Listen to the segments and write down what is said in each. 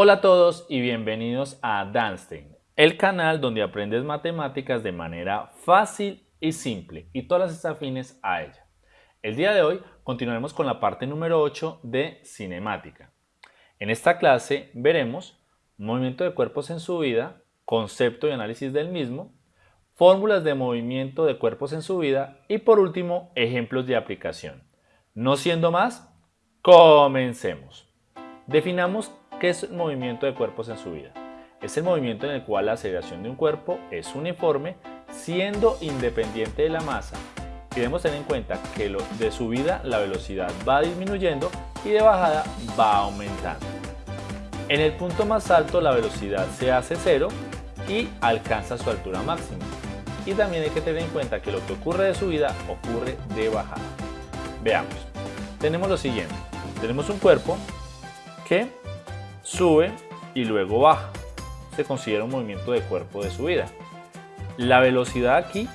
Hola a todos y bienvenidos a Danstein, el canal donde aprendes matemáticas de manera fácil y simple y todas las afines a ella. El día de hoy continuaremos con la parte número 8 de cinemática. En esta clase veremos movimiento de cuerpos en su vida, concepto y análisis del mismo, fórmulas de movimiento de cuerpos en su vida y por último ejemplos de aplicación. No siendo más, comencemos. Definamos qué es el movimiento de cuerpos en su vida. Es el movimiento en el cual la aceleración de un cuerpo es uniforme siendo independiente de la masa debemos tener en cuenta que de subida la velocidad va disminuyendo y de bajada va aumentando. En el punto más alto la velocidad se hace cero y alcanza su altura máxima. Y también hay que tener en cuenta que lo que ocurre de subida ocurre de bajada. Veamos. Tenemos lo siguiente. Tenemos un cuerpo que sube y luego baja. Se considera un movimiento de cuerpo de subida. La velocidad aquí,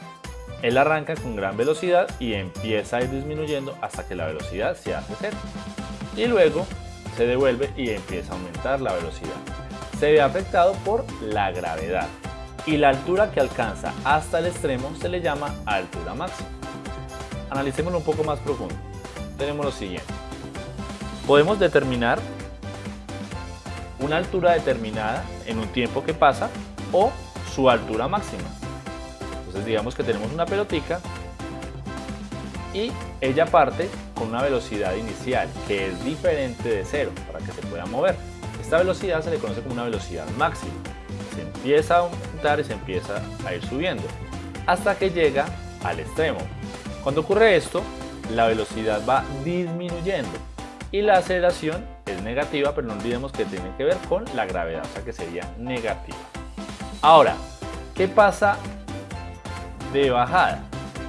él arranca con gran velocidad y empieza a ir disminuyendo hasta que la velocidad se hace cero. Y luego se devuelve y empieza a aumentar la velocidad. Se ve afectado por la gravedad y la altura que alcanza hasta el extremo se le llama altura máxima. Analicémoslo un poco más profundo. Tenemos lo siguiente. Podemos determinar una altura determinada en un tiempo que pasa o su altura máxima. Entonces digamos que tenemos una pelotica y ella parte con una velocidad inicial que es diferente de cero para que se pueda mover. Esta velocidad se le conoce como una velocidad máxima. Se empieza a aumentar y se empieza a ir subiendo hasta que llega al extremo. Cuando ocurre esto, la velocidad va disminuyendo y la aceleración es negativa, pero no olvidemos que tiene que ver con la gravedad, o sea que sería negativa. Ahora, ¿qué pasa de bajada?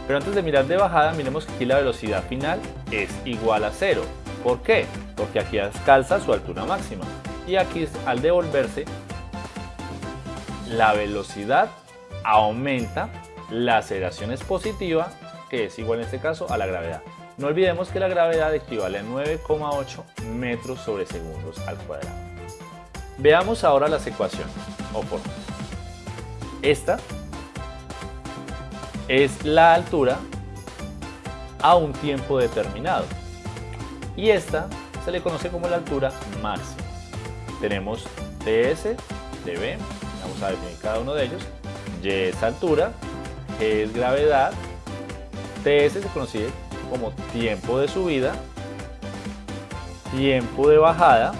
Pero antes de mirar de bajada, miremos que aquí la velocidad final es igual a cero. ¿Por qué? Porque aquí calza su altura máxima. Y aquí al devolverse, la velocidad aumenta, la aceleración es positiva, que es igual en este caso a la gravedad. No olvidemos que la gravedad equivale a 9,8 metros sobre segundos al cuadrado. Veamos ahora las ecuaciones o fórmulas. Esta es la altura a un tiempo determinado y esta se le conoce como la altura máxima. Tenemos TS, dB, vamos a definir cada uno de ellos, Y es altura, G es gravedad, TS se conoce como tiempo de subida, tiempo de bajada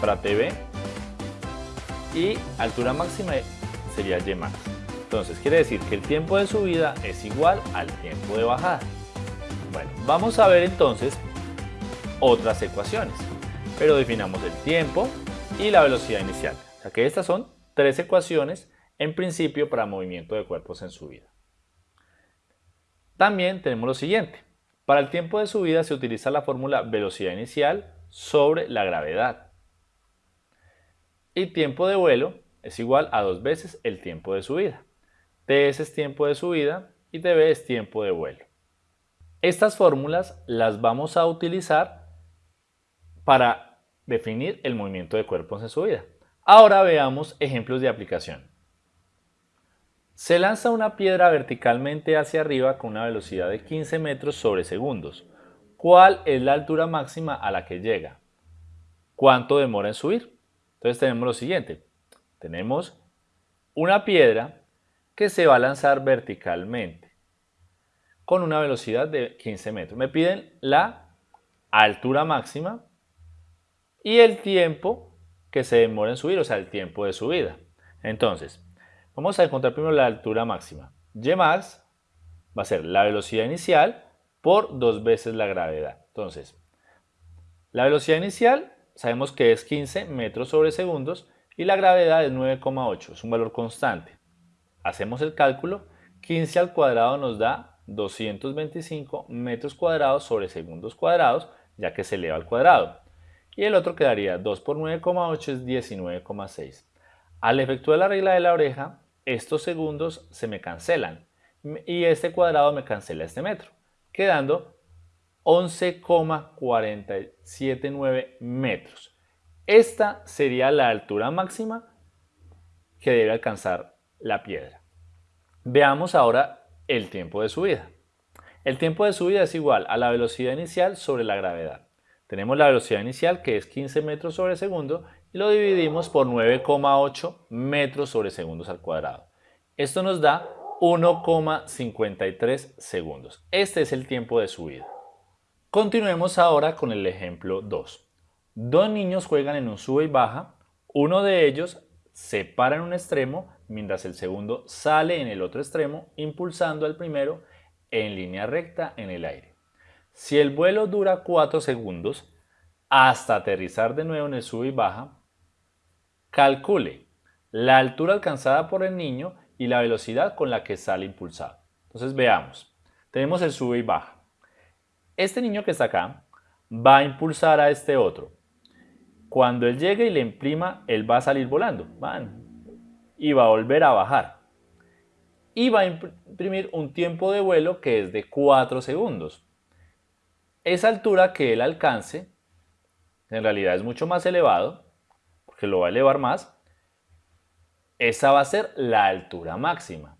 para TV y altura máxima sería Y max. Entonces quiere decir que el tiempo de subida es igual al tiempo de bajada. Bueno, vamos a ver entonces otras ecuaciones, pero definamos el tiempo y la velocidad inicial. O sea que estas son tres ecuaciones en principio para movimiento de cuerpos en subida. También tenemos lo siguiente. Para el tiempo de subida se utiliza la fórmula velocidad inicial sobre la gravedad. Y tiempo de vuelo es igual a dos veces el tiempo de subida. TS es tiempo de subida y TB es tiempo de vuelo. Estas fórmulas las vamos a utilizar para definir el movimiento de cuerpos en subida. Ahora veamos ejemplos de aplicación. Se lanza una piedra verticalmente hacia arriba con una velocidad de 15 metros sobre segundos. ¿Cuál es la altura máxima a la que llega? ¿Cuánto demora en subir? Entonces tenemos lo siguiente. Tenemos una piedra que se va a lanzar verticalmente con una velocidad de 15 metros. Me piden la altura máxima y el tiempo que se demora en subir, o sea, el tiempo de subida. Entonces, Vamos a encontrar primero la altura máxima. Y max va a ser la velocidad inicial por dos veces la gravedad. Entonces, la velocidad inicial sabemos que es 15 metros sobre segundos y la gravedad es 9,8, es un valor constante. Hacemos el cálculo, 15 al cuadrado nos da 225 metros cuadrados sobre segundos cuadrados, ya que se eleva al cuadrado. Y el otro quedaría 2 por 9,8 es 19,6. Al efectuar la regla de la oreja, estos segundos se me cancelan y este cuadrado me cancela este metro, quedando 11,479 metros. Esta sería la altura máxima que debe alcanzar la piedra. Veamos ahora el tiempo de subida. El tiempo de subida es igual a la velocidad inicial sobre la gravedad. Tenemos la velocidad inicial que es 15 metros sobre segundo y lo dividimos por 9,8 metros sobre segundos al cuadrado. Esto nos da 1,53 segundos. Este es el tiempo de subida. Continuemos ahora con el ejemplo 2. Dos niños juegan en un sube y baja. Uno de ellos se para en un extremo mientras el segundo sale en el otro extremo impulsando al primero en línea recta en el aire. Si el vuelo dura 4 segundos, hasta aterrizar de nuevo en el sub y baja, calcule la altura alcanzada por el niño y la velocidad con la que sale impulsado. Entonces veamos, tenemos el sube y baja. Este niño que está acá va a impulsar a este otro. Cuando él llegue y le imprima, él va a salir volando y va a volver a bajar y va a imprimir un tiempo de vuelo que es de 4 segundos. Esa altura que él alcance, en realidad es mucho más elevado, porque lo va a elevar más, esa va a ser la altura máxima.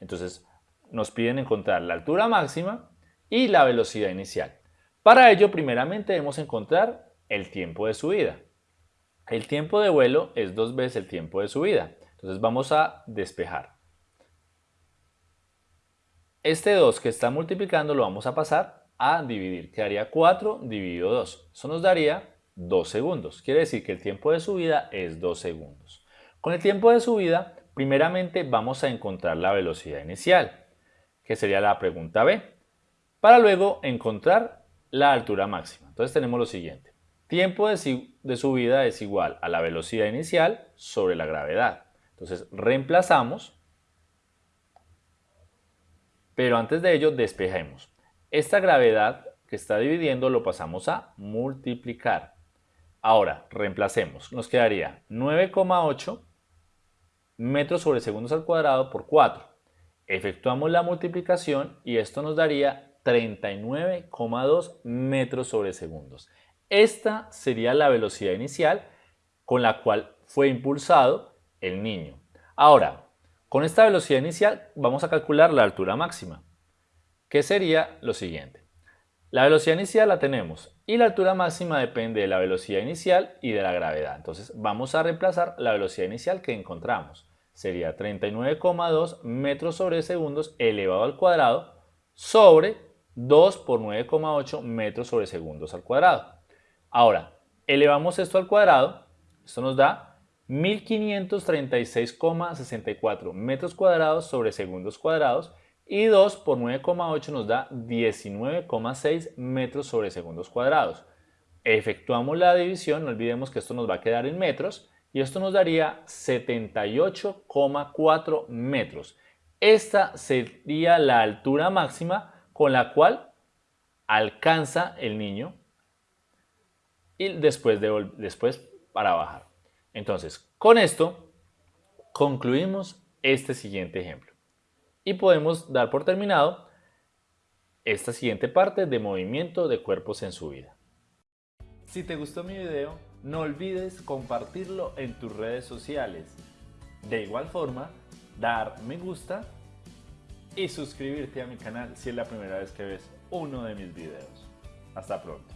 Entonces nos piden encontrar la altura máxima y la velocidad inicial. Para ello, primeramente debemos encontrar el tiempo de subida. El tiempo de vuelo es dos veces el tiempo de subida. Entonces vamos a despejar. Este 2 que está multiplicando lo vamos a pasar a dividir. Quedaría 4 dividido 2. Eso nos daría 2 segundos. Quiere decir que el tiempo de subida es 2 segundos. Con el tiempo de subida, primeramente vamos a encontrar la velocidad inicial, que sería la pregunta B, para luego encontrar la altura máxima. Entonces tenemos lo siguiente. Tiempo de, de subida es igual a la velocidad inicial sobre la gravedad. Entonces reemplazamos pero antes de ello, despejemos. Esta gravedad que está dividiendo lo pasamos a multiplicar. Ahora, reemplacemos. Nos quedaría 9,8 metros sobre segundos al cuadrado por 4. Efectuamos la multiplicación y esto nos daría 39,2 metros sobre segundos. Esta sería la velocidad inicial con la cual fue impulsado el niño. Ahora, con esta velocidad inicial vamos a calcular la altura máxima, que sería lo siguiente. La velocidad inicial la tenemos y la altura máxima depende de la velocidad inicial y de la gravedad. Entonces vamos a reemplazar la velocidad inicial que encontramos. Sería 39,2 metros sobre segundos elevado al cuadrado sobre 2 por 9,8 metros sobre segundos al cuadrado. Ahora, elevamos esto al cuadrado, esto nos da 1536,64 metros cuadrados sobre segundos cuadrados y 2 por 9,8 nos da 19,6 metros sobre segundos cuadrados. Efectuamos la división, no olvidemos que esto nos va a quedar en metros y esto nos daría 78,4 metros. Esta sería la altura máxima con la cual alcanza el niño y después, de, después para bajar. Entonces, con esto concluimos este siguiente ejemplo y podemos dar por terminado esta siguiente parte de movimiento de cuerpos en su vida. Si te gustó mi video, no olvides compartirlo en tus redes sociales. De igual forma, dar me gusta y suscribirte a mi canal si es la primera vez que ves uno de mis videos. Hasta pronto.